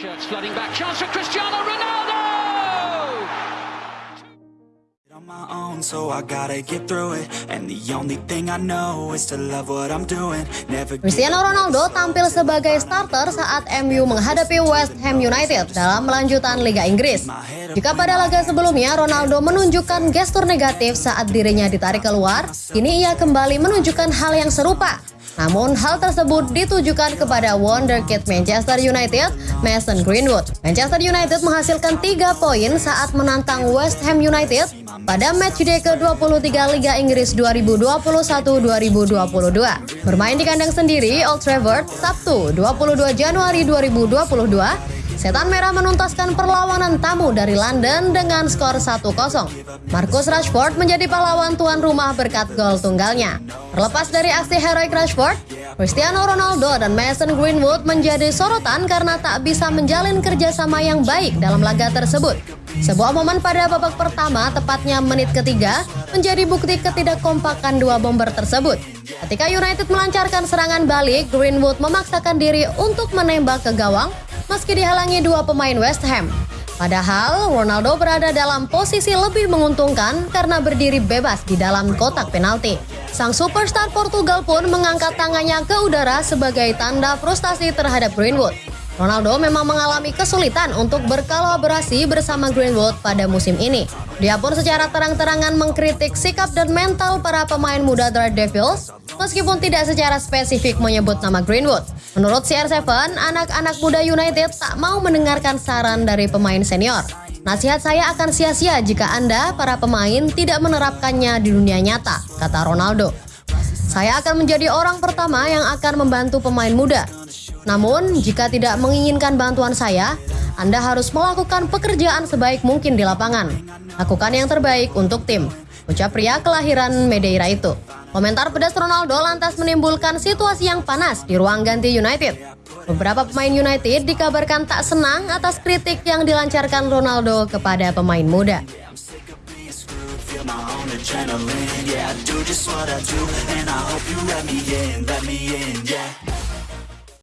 Shirts flooding back. Chance for Cristiano Ronaldo! on my own, so I gotta get through it. And the only thing I know is to love what I'm doing. Never give Cristiano Ronaldo tampil sebagai starter saat MU menghadapi West Ham United dalam melanjutan Liga Inggris. Jika pada laga sebelumnya Ronaldo menunjukkan gestur negatif saat dirinya ditarik keluar, kini ia kembali menunjukkan hal yang serupa. Namun hal tersebut ditujukan kepada wonderkid Manchester United, Mason Greenwood. Manchester United menghasilkan 3 poin saat menantang West Ham United pada matchday ke-23 Liga Inggris 2021-2022. Bermain di kandang sendiri Old Trafford, Sabtu 22 Januari 2022, Setan Merah menuntaskan perlawanan tamu dari London dengan skor 1-0. Marcus Rashford menjadi pahlawan tuan rumah berkat gol tunggalnya. Terlepas dari aksi heroik Rashford, Cristiano Ronaldo dan Mason Greenwood menjadi sorotan karena tak bisa menjalin kerjasama yang baik dalam laga tersebut. Sebuah momen pada babak pertama, tepatnya menit ketiga, menjadi bukti ketidakkompakan dua bomber tersebut. Ketika United melancarkan serangan balik, Greenwood memaksakan diri untuk menembak ke gawang meski dihalangi dua pemain West Ham. Padahal Ronaldo berada dalam posisi lebih menguntungkan karena berdiri bebas di dalam kotak penalti. Sang superstar Portugal pun mengangkat tangannya ke udara sebagai tanda frustasi terhadap Greenwood. Ronaldo memang mengalami kesulitan untuk berkolaborasi bersama Greenwood pada musim ini. Dia pun secara terang-terangan mengkritik sikap dan mental para pemain muda Devils, meskipun tidak secara spesifik menyebut nama Greenwood. Menurut CR7, anak-anak muda United tak mau mendengarkan saran dari pemain senior. Nasihat saya akan sia-sia jika Anda, para pemain, tidak menerapkannya di dunia nyata, kata Ronaldo. Saya akan menjadi orang pertama yang akan membantu pemain muda. Namun, jika tidak menginginkan bantuan saya, Anda harus melakukan pekerjaan sebaik mungkin di lapangan. Lakukan yang terbaik untuk tim. Ucap pria kelahiran Madeira itu. Komentar pedas Ronaldo lantas menimbulkan situasi yang panas di ruang ganti United. Beberapa pemain United dikabarkan tak senang atas kritik yang dilancarkan Ronaldo kepada pemain muda.